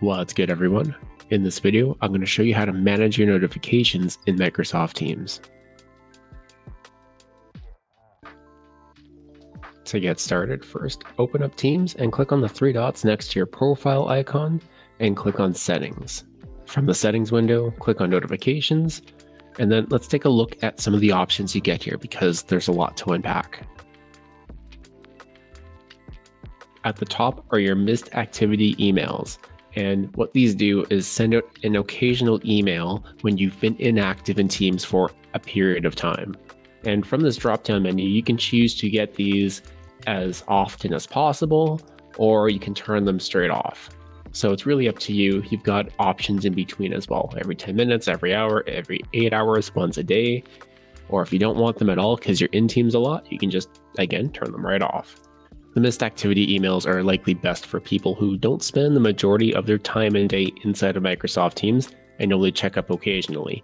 What's good everyone? In this video, I'm going to show you how to manage your notifications in Microsoft Teams. To get started, first open up Teams and click on the three dots next to your profile icon and click on Settings. From the Settings window, click on Notifications, and then let's take a look at some of the options you get here because there's a lot to unpack. At the top are your missed activity emails. And what these do is send out an occasional email when you've been inactive in Teams for a period of time. And from this drop down menu, you can choose to get these as often as possible, or you can turn them straight off. So it's really up to you. You've got options in between as well. Every 10 minutes, every hour, every eight hours, once a day. Or if you don't want them at all because you're in Teams a lot, you can just, again, turn them right off. The missed activity emails are likely best for people who don't spend the majority of their time and day inside of Microsoft Teams and only check up occasionally.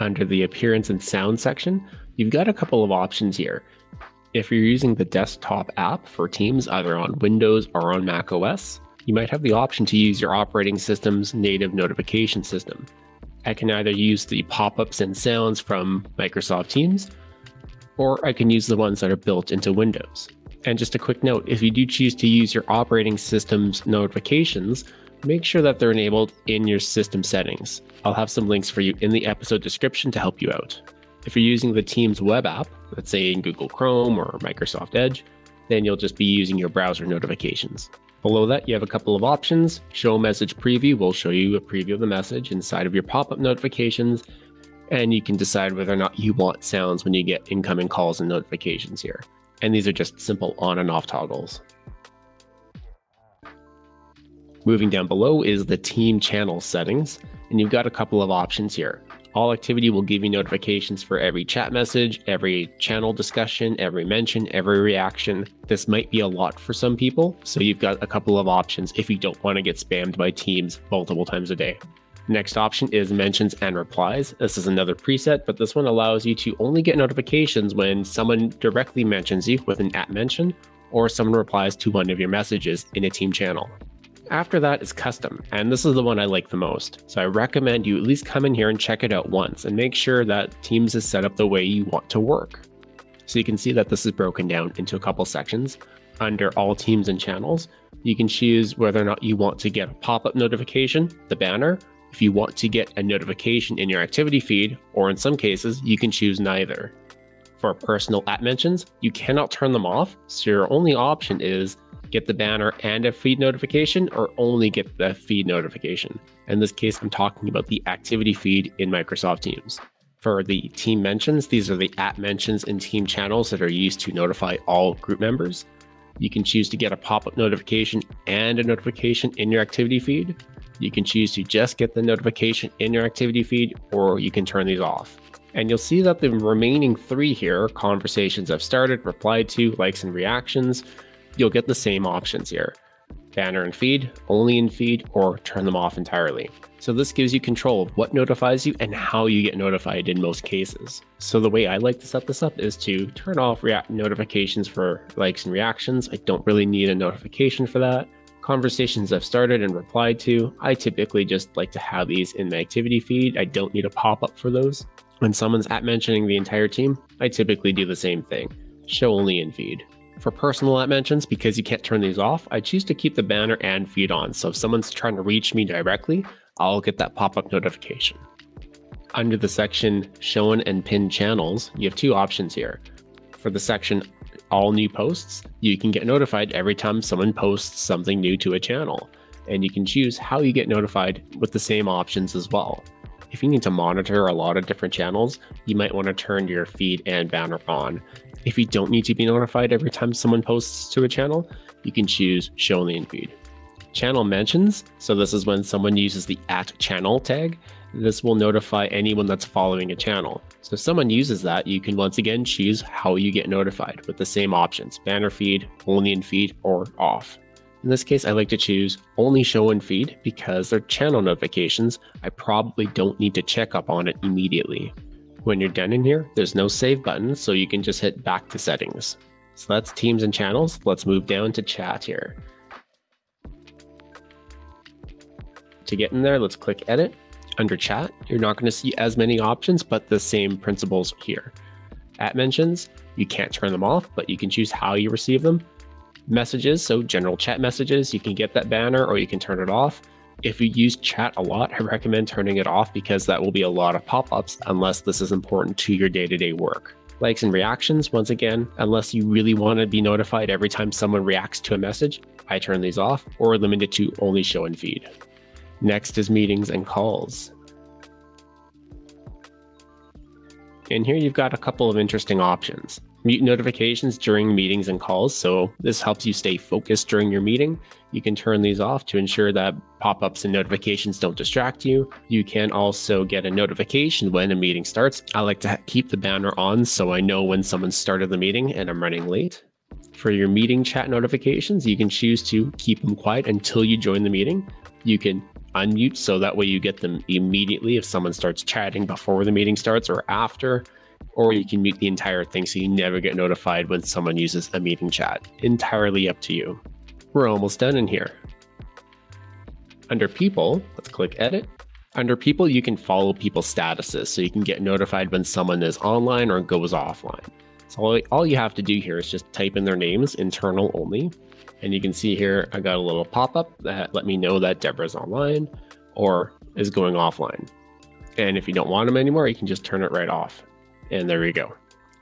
Under the appearance and sound section, you've got a couple of options here. If you're using the desktop app for Teams, either on Windows or on Mac OS, you might have the option to use your operating system's native notification system. I can either use the pop-ups and sounds from Microsoft Teams, or I can use the ones that are built into Windows. And just a quick note, if you do choose to use your operating system's notifications, make sure that they're enabled in your system settings. I'll have some links for you in the episode description to help you out. If you're using the Teams web app, let's say in Google Chrome or Microsoft Edge, then you'll just be using your browser notifications. Below that, you have a couple of options. Show message preview will show you a preview of the message inside of your pop-up notifications, and you can decide whether or not you want sounds when you get incoming calls and notifications here. And these are just simple on and off toggles. Moving down below is the team channel settings, and you've got a couple of options here. All activity will give you notifications for every chat message, every channel discussion, every mention, every reaction. This might be a lot for some people, so you've got a couple of options if you don't want to get spammed by teams multiple times a day. Next option is mentions and replies. This is another preset, but this one allows you to only get notifications when someone directly mentions you with an at mention or someone replies to one of your messages in a team channel. After that is custom, and this is the one I like the most. So I recommend you at least come in here and check it out once and make sure that Teams is set up the way you want to work. So you can see that this is broken down into a couple sections. Under all teams and channels, you can choose whether or not you want to get a pop-up notification, the banner, if you want to get a notification in your activity feed, or in some cases, you can choose neither. For personal app mentions, you cannot turn them off, so your only option is get the banner and a feed notification or only get the feed notification. In this case, I'm talking about the activity feed in Microsoft Teams. For the team mentions, these are the app mentions in team channels that are used to notify all group members. You can choose to get a pop-up notification and a notification in your activity feed. You can choose to just get the notification in your activity feed, or you can turn these off. And you'll see that the remaining three here, conversations I've started, replied to, likes and reactions, you'll get the same options here. Banner and feed, only in feed, or turn them off entirely. So this gives you control of what notifies you and how you get notified in most cases. So the way I like to set this up is to turn off notifications for likes and reactions. I don't really need a notification for that. Conversations I've started and replied to, I typically just like to have these in my activity feed. I don't need a pop-up for those. When someone's at mentioning the entire team, I typically do the same thing. Show only in feed. For personal at mentions, because you can't turn these off, I choose to keep the banner and feed on. So if someone's trying to reach me directly, I'll get that pop-up notification. Under the section Shown and Pinned Channels, you have two options here. For the section All New Posts, you can get notified every time someone posts something new to a channel. And you can choose how you get notified with the same options as well. If you need to monitor a lot of different channels, you might want to turn your feed and banner on. If you don't need to be notified every time someone posts to a channel, you can choose show only in feed. Channel mentions, so this is when someone uses the at channel tag. This will notify anyone that's following a channel. So if someone uses that, you can once again choose how you get notified with the same options, banner feed, only in feed, or off. In this case, I like to choose only show in feed because they're channel notifications. I probably don't need to check up on it immediately. When you're done in here, there's no save button, so you can just hit back to settings. So that's teams and channels. Let's move down to chat here. To get in there, let's click edit. Under chat, you're not going to see as many options, but the same principles here. At mentions, you can't turn them off, but you can choose how you receive them. Messages, so general chat messages, you can get that banner or you can turn it off. If you use chat a lot, I recommend turning it off because that will be a lot of pop-ups unless this is important to your day-to-day -day work. Likes and reactions, once again, unless you really want to be notified every time someone reacts to a message, I turn these off or limit it to only show in feed. Next is meetings and calls. And here you've got a couple of interesting options mute notifications during meetings and calls. So this helps you stay focused during your meeting. You can turn these off to ensure that pop-ups and notifications don't distract you. You can also get a notification when a meeting starts. I like to keep the banner on so I know when someone started the meeting and I'm running late. For your meeting chat notifications, you can choose to keep them quiet until you join the meeting. You can unmute so that way you get them immediately if someone starts chatting before the meeting starts or after or you can mute the entire thing so you never get notified when someone uses a meeting chat. Entirely up to you. We're almost done in here. Under people, let's click edit. Under people, you can follow people's statuses so you can get notified when someone is online or goes offline. So all you have to do here is just type in their names, internal only. And you can see here, I got a little pop-up that let me know that Deborah's online or is going offline. And if you don't want them anymore, you can just turn it right off. And there you go.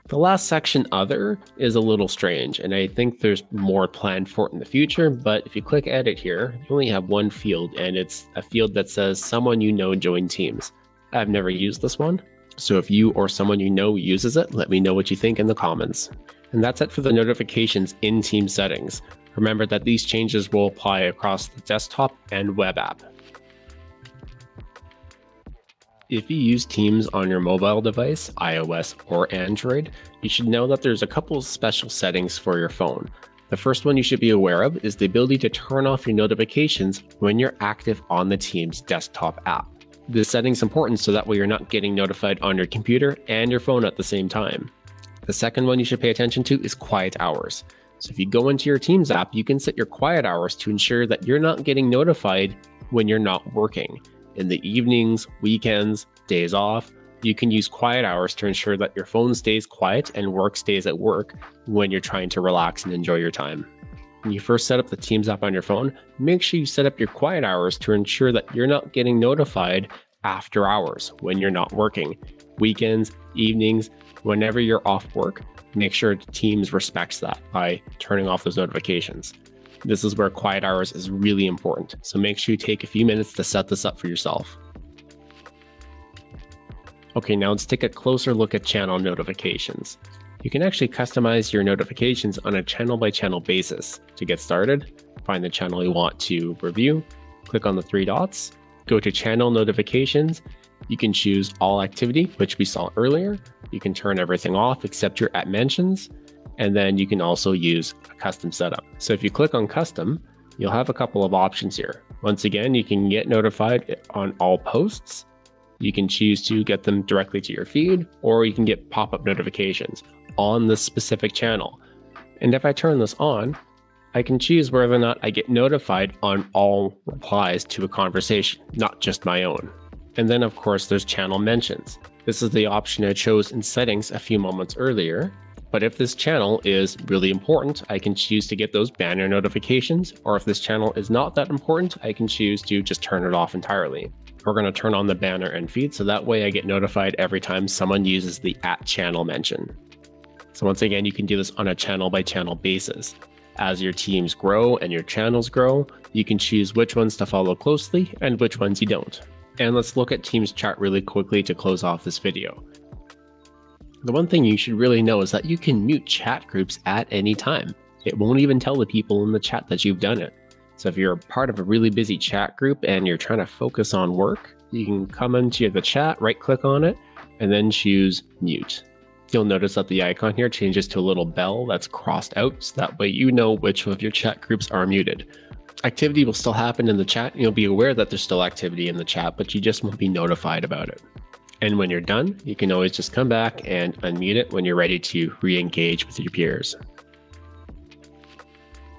The last section, Other, is a little strange, and I think there's more planned for it in the future, but if you click Edit here, you only have one field, and it's a field that says Someone You Know Join Teams. I've never used this one, so if you or someone you know uses it, let me know what you think in the comments. And that's it for the notifications in Team settings. Remember that these changes will apply across the desktop and web app. If you use Teams on your mobile device, iOS or Android, you should know that there's a couple of special settings for your phone. The first one you should be aware of is the ability to turn off your notifications when you're active on the Teams desktop app. This setting is important so that way you're not getting notified on your computer and your phone at the same time. The second one you should pay attention to is quiet hours. So if you go into your Teams app, you can set your quiet hours to ensure that you're not getting notified when you're not working in the evenings, weekends, days off, you can use quiet hours to ensure that your phone stays quiet and work stays at work when you're trying to relax and enjoy your time. When you first set up the Teams app on your phone, make sure you set up your quiet hours to ensure that you're not getting notified after hours when you're not working. Weekends, evenings, whenever you're off work, make sure Teams respects that by turning off those notifications. This is where quiet hours is really important, so make sure you take a few minutes to set this up for yourself. Okay, now let's take a closer look at channel notifications. You can actually customize your notifications on a channel by channel basis. To get started, find the channel you want to review, click on the three dots, go to channel notifications. You can choose all activity, which we saw earlier. You can turn everything off except your at mentions, and then you can also use a custom setup. So if you click on custom, you'll have a couple of options here. Once again, you can get notified on all posts. You can choose to get them directly to your feed, or you can get pop-up notifications on the specific channel. And if I turn this on, I can choose whether or not I get notified on all replies to a conversation, not just my own. And then of course there's channel mentions. This is the option I chose in settings a few moments earlier. But if this channel is really important, I can choose to get those banner notifications, or if this channel is not that important, I can choose to just turn it off entirely. We're going to turn on the banner and feed, so that way I get notified every time someone uses the at channel mention. So once again, you can do this on a channel by channel basis. As your teams grow and your channels grow, you can choose which ones to follow closely and which ones you don't. And let's look at Teams chat really quickly to close off this video. The one thing you should really know is that you can mute chat groups at any time. It won't even tell the people in the chat that you've done it. So if you're a part of a really busy chat group and you're trying to focus on work, you can come into the chat, right click on it, and then choose mute. You'll notice that the icon here changes to a little bell that's crossed out, so that way you know which of your chat groups are muted. Activity will still happen in the chat, and you'll be aware that there's still activity in the chat, but you just won't be notified about it. And when you're done, you can always just come back and unmute it when you're ready to re-engage with your peers.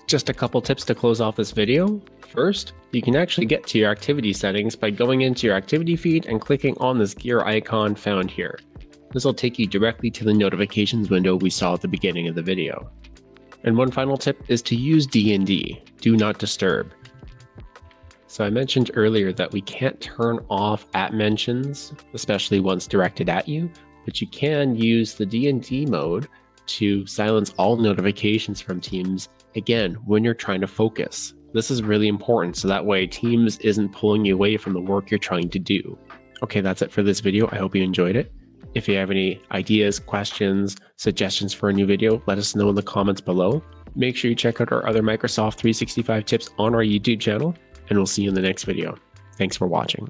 Just a couple tips to close off this video. First, you can actually get to your activity settings by going into your activity feed and clicking on this gear icon found here. This will take you directly to the notifications window we saw at the beginning of the video. And one final tip is to use DND, do not disturb. So I mentioned earlier that we can't turn off at mentions, especially once directed at you, but you can use the DND mode to silence all notifications from Teams, again, when you're trying to focus. This is really important so that way Teams isn't pulling you away from the work you're trying to do. Okay, that's it for this video. I hope you enjoyed it. If you have any ideas, questions, suggestions for a new video, let us know in the comments below. Make sure you check out our other Microsoft 365 tips on our YouTube channel, and we'll see you in the next video. Thanks for watching.